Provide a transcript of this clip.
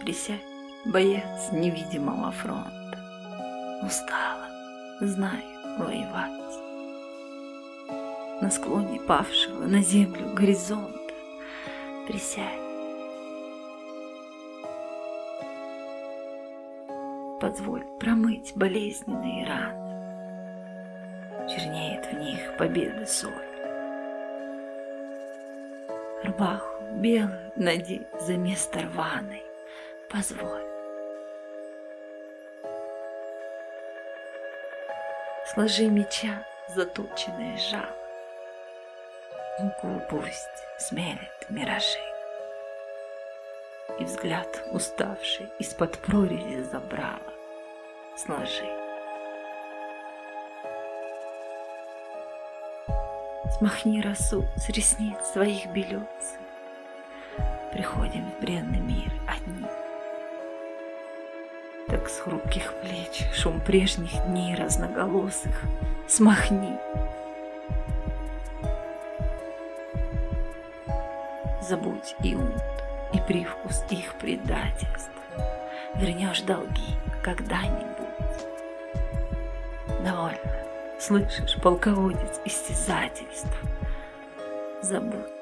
Присядь, боец невидимого фронта. Устала, знаю, воевать. На склоне павшего на землю горизонта Присядь. Позволь промыть болезненные раны. Чернеет в них победы соль. Рубаху белую надеть за место рваной. Позволь. Сложи меча заточенное жало. Муку пусть смелит миражи. И взгляд уставший из-под прорези забрала. Сложи. Смахни росу с ресниц своих белец. Приходим в бренный мир одни. Так с хрупких плеч шум прежних дней разноголосых смахни. Забудь и ут, и привкус их предательств. Вернешь долги когда-нибудь. Довольно, слышишь, полководец истязательств. Забудь